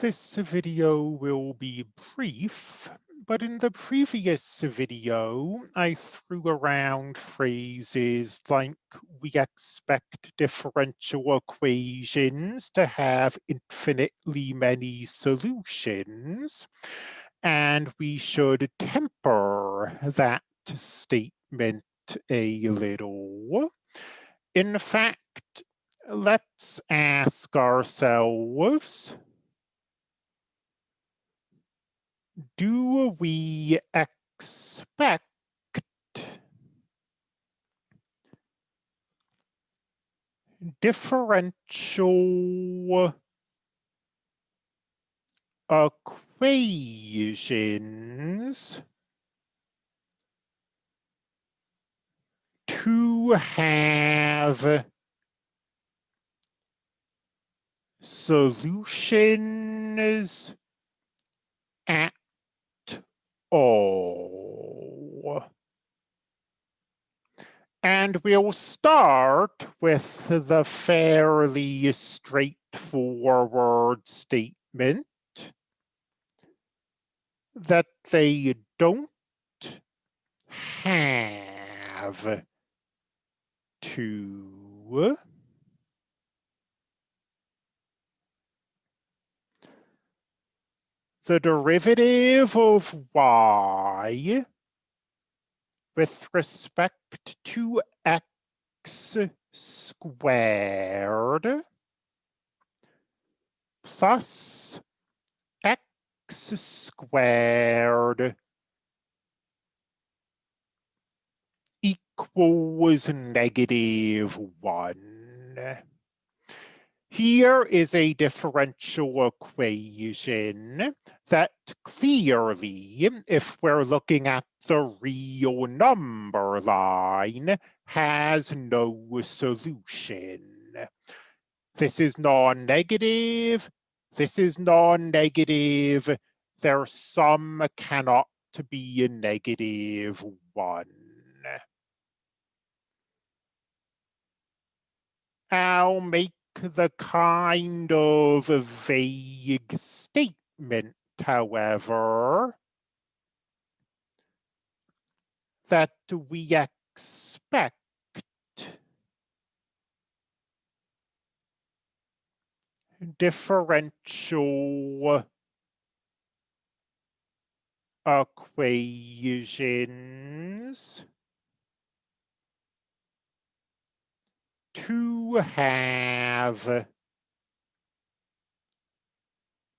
This video will be brief, but in the previous video, I threw around phrases like we expect differential equations to have infinitely many solutions, and we should temper that statement a little. In fact, let's ask ourselves, do we expect differential equations to have solutions at all. And we'll start with the fairly straightforward statement that they don't have to the derivative of y with respect to x squared plus x squared equals negative 1. Here is a differential equation that clearly, if we're looking at the real number line, has no solution. This is non-negative, this is non-negative, their sum cannot be a negative 1. I'll make the kind of vague statement, however, that we expect differential equations to have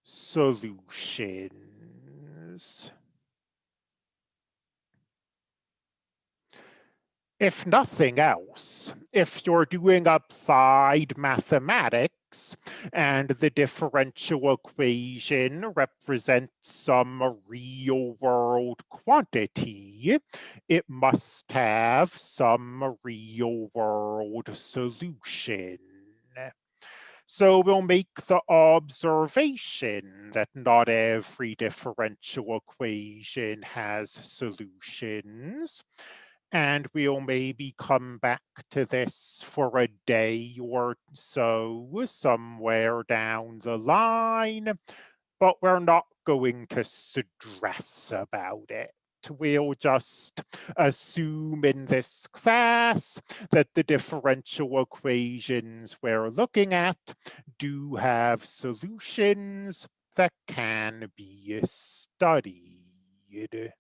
solutions. If nothing else, if you're doing applied mathematics, and the differential equation represents some real world quantity, it must have some real world solution. So we'll make the observation that not every differential equation has solutions and we'll maybe come back to this for a day or so somewhere down the line, but we're not going to stress about it. We'll just assume in this class that the differential equations we're looking at do have solutions that can be studied.